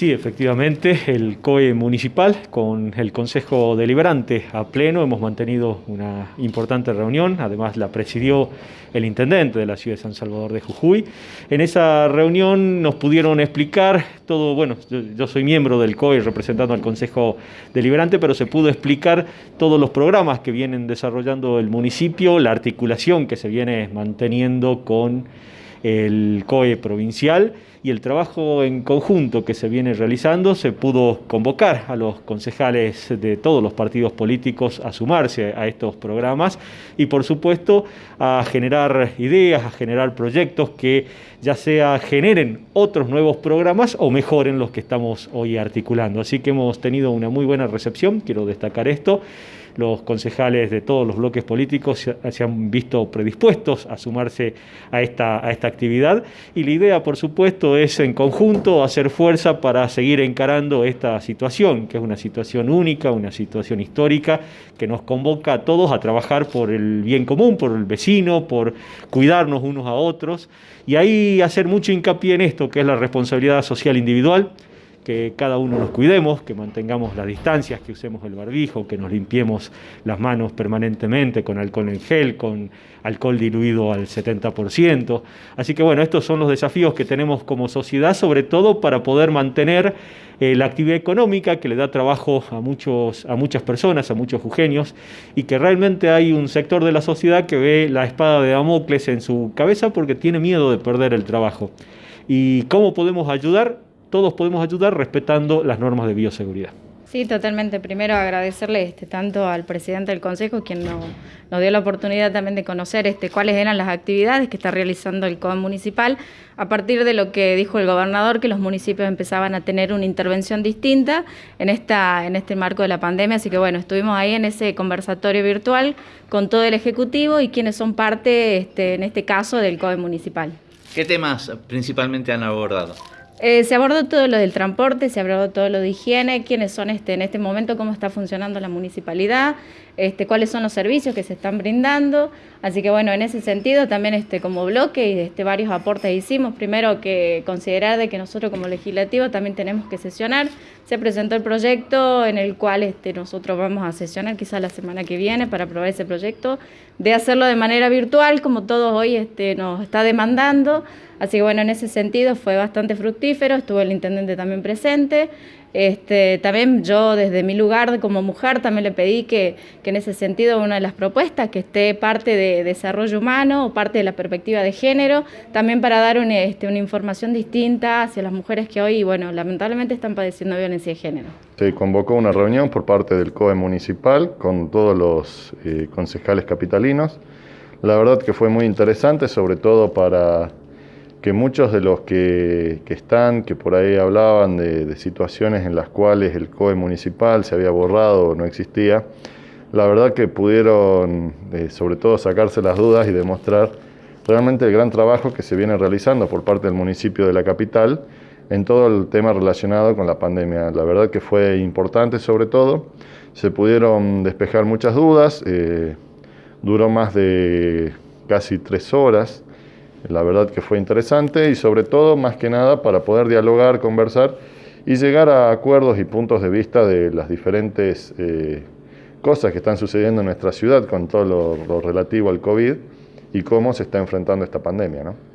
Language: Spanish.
Sí, efectivamente, el COE municipal con el Consejo Deliberante a pleno hemos mantenido una importante reunión, además la presidió el intendente de la ciudad de San Salvador de Jujuy. En esa reunión nos pudieron explicar todo, bueno, yo, soy miembro del COE representando al Consejo Deliberante, pero se pudo explicar todos los programas que vienen desarrollando el municipio, la articulación que se viene manteniendo con el COE provincial y el trabajo en conjunto que se viene realizando, se pudo convocar a los concejales de todos los partidos políticos a sumarse a estos programas y por supuesto a generar ideas, a generar proyectos que ya sea generen otros nuevos programas o mejoren los que estamos hoy articulando. Así que hemos tenido una muy buena recepción, quiero destacar esto los concejales de todos los bloques políticos se, han visto predispuestos a sumarse a esta, a esta actividad. Y la idea, por supuesto, es en conjunto hacer fuerza para seguir encarando esta situación, que es una situación única, una situación histórica, que nos convoca a todos a trabajar por el bien común, por el vecino, por cuidarnos unos a otros. Y ahí hacer mucho hincapié en esto, que es la responsabilidad social individual, que cada uno nos cuidemos, que mantengamos las distancias, que usemos el barbijo, que nos limpiemos las manos permanentemente con alcohol en gel, con alcohol diluido al 70%. Así que bueno, estos son los desafíos que tenemos como sociedad, sobre todo para poder mantener eh, la actividad económica que le da trabajo a, muchos, a muchas personas, a muchos jujeños, y que realmente hay un sector de la sociedad que ve la espada de Damocles en su cabeza porque tiene miedo de perder el trabajo. ¿Y cómo podemos ayudar? Todos podemos ayudar respetando las normas de bioseguridad. Sí, totalmente. Primero agradecerle este, tanto al presidente del Consejo, quien nos, dio la oportunidad también de conocer este, cuáles eran las actividades que está realizando el COAM municipal, a partir de lo que dijo el gobernador, que los municipios empezaban a tener una intervención distinta en, esta, en este marco de la pandemia. Así que bueno, estuvimos ahí en ese conversatorio virtual con todo el Ejecutivo y quienes son parte, este, en este caso, del COE municipal. ¿Qué temas principalmente han abordado? Eh, se abordó todo lo del transporte, se abordó todo lo de higiene, quiénes son este, en este momento, cómo está funcionando la municipalidad, este, cuáles son los servicios que se están brindando. Así que bueno, en ese sentido también este, como bloque este, varios aportes hicimos. Primero que considerar de que nosotros como legislativo también tenemos que sesionar. Se presentó el proyecto en el cual este, nosotros vamos a sesionar quizás la semana que viene para aprobar ese proyecto, de hacerlo de manera virtual como todos hoy este, nos está demandando. Así que bueno, en ese sentido fue bastante fructífero, estuvo el intendente también presente. Este, también yo desde mi lugar como mujer también le pedí que, en ese sentido una de las propuestas que esté parte de desarrollo humano o parte de la perspectiva de género, también para dar este, una información distinta hacia las mujeres que hoy, bueno, lamentablemente están padeciendo violencia de género. Se convocó una reunión por parte del COE municipal con todos los eh, concejales capitalinos. La verdad que fue muy interesante, sobre todo para que muchos de los que, están, que por ahí hablaban de, situaciones en las cuales el COE municipal se había borrado o no existía, la verdad que pudieron eh, sobre todo sacarse las dudas y demostrar realmente el gran trabajo que se viene realizando por parte del municipio de la capital en todo el tema relacionado con la pandemia. La verdad que fue importante sobre todo, se pudieron despejar muchas dudas, eh, duró más de casi tres horas, la verdad que fue interesante y sobre todo, más que nada, para poder dialogar, conversar y llegar a acuerdos y puntos de vista de las diferentes eh, cosas que están sucediendo en nuestra ciudad con todo lo, lo relativo al COVID y cómo se está enfrentando esta pandemia. ¿no?